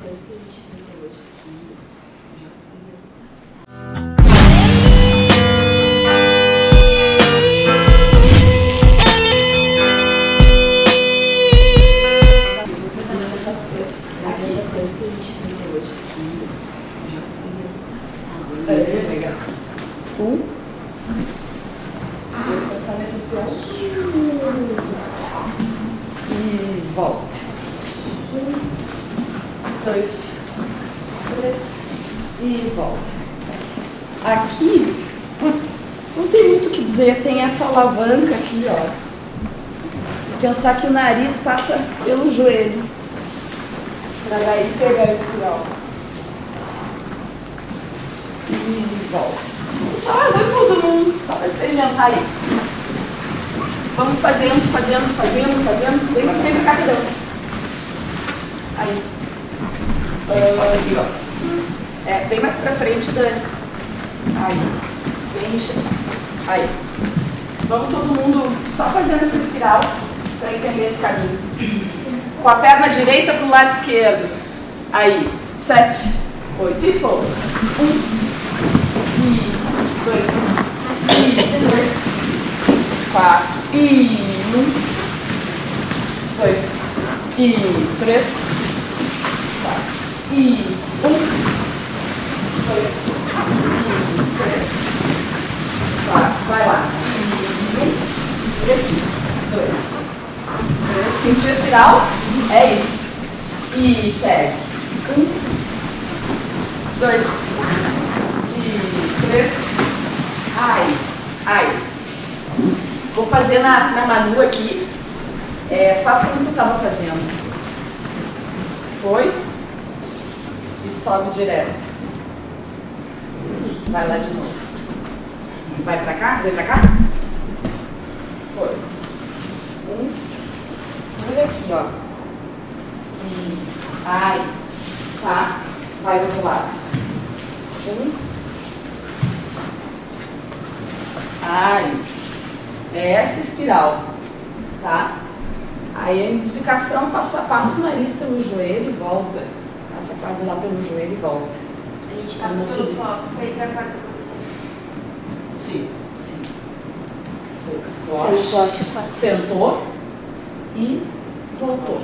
coisas que a gente pensa hoje aqui, já conseguiu. Mas essas coisas que a gente pensa hoje aqui, já conseguiu. Legal. Um. Dois, passar nessa espiral. E volta. Dois, três e volta. Aqui, não tem muito o que dizer, tem essa alavanca aqui, ó. Pensar que o nariz passa pelo joelho. Para daí pegar a espiral. E volta. Só vai todo mundo, só para experimentar isso. Vamos fazendo, fazendo, fazendo, fazendo. Vem, vem cá, cadê? Aí. Aqui, ó. É, bem mais pra frente da. Aí. Bem. Aí. Vamos todo mundo só fazendo essa espiral para entender esse caminho. Com a perna direita pro lado esquerdo. Aí. Sete, oito e fogo. Um. E dois. E três. Quatro. E um. Dois. E três. E um dois, e três, quatro, vai lá. E um, e aqui, dois, três, sentiu a espiral? É isso. E segue. Um, dois, e três, ai, ai. Vou fazer na, na Manu aqui. É, faça como tu estava fazendo. Foi? E sobe direto. Vai lá de novo. Vai pra cá? Vem pra cá? Foi. Um. Olha aqui, ó. E. Ai. Tá. Vai do outro lado. Um. Ai. É essa espiral. Tá? Aí a indicação passa, passa o nariz pelo joelho e volta. Passa quase lá pelo joelho e volta. A gente passa pelo subir. foco para ir para a quarta posição. Sim. Sim. Forte. forte, Sentou e voltou.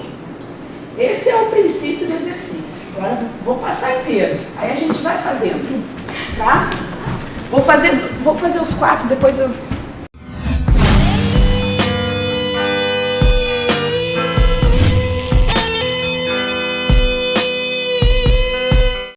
Esse é o princípio do exercício. Agora vou passar inteiro. Aí a gente vai fazendo, tá? Vou fazer, vou fazer os quatro, depois eu